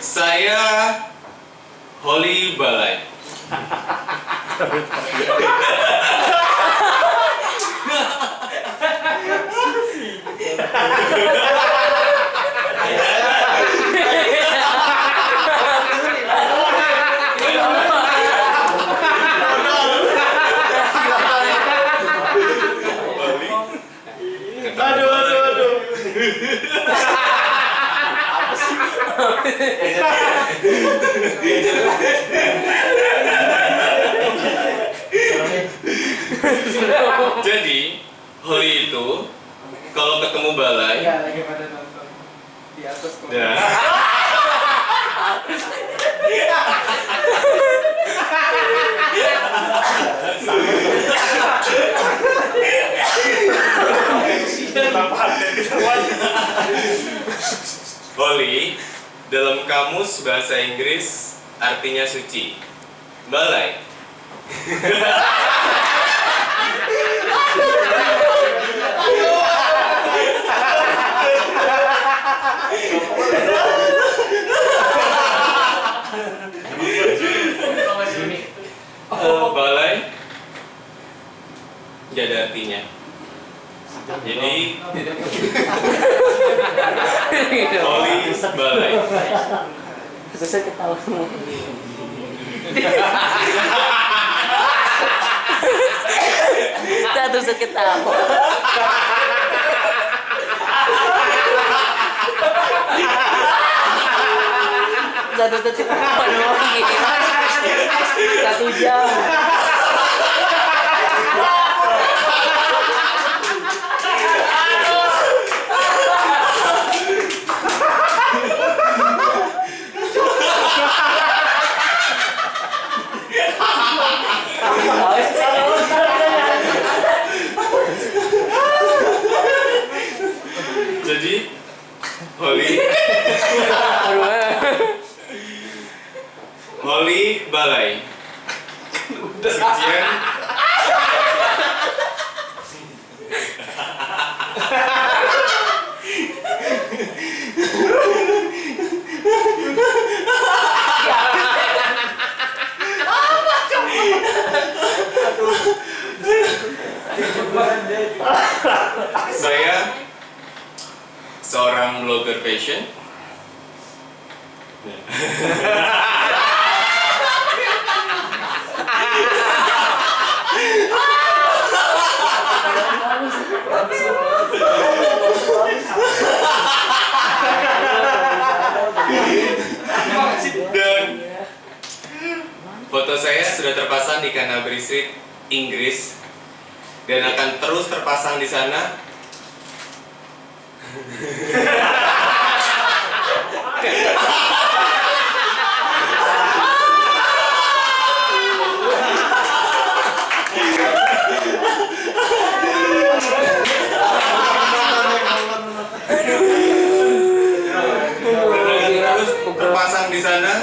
Saya Holly Balai. Aduh, aduh, aduh. Jadi Holly itu kalau ketemu Balai, Iya, lagi pada nonton di atas ya. Ketahuan? Holly dalam kamus bahasa Inggris artinya suci. Balai. Eh, balai Gak ada artinya. Jadi Holly balai. Terus saya ketawa semua. Satu saya ketawa. Satu ketawa doang. Satu jam. Balai. Sucian saya seorang blogger fashion. Canterbury Street, Inggris dan akan terus terpasang di sana. Dan akan terus terpasang di sana.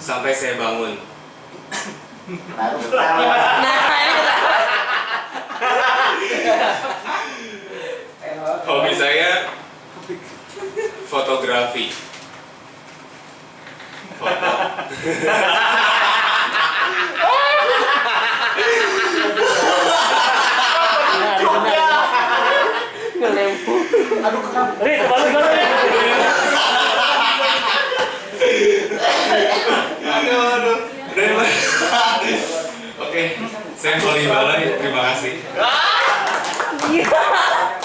Sampai saya bangun. Nah, ini ketawa. Hobi saya fotografi. Foto. Ngelempur. Aduh, kenapa? Rit, balik balik. Aduh, aduh. Udah, Oke, saya Holly Balai. Terima kasih. Iya.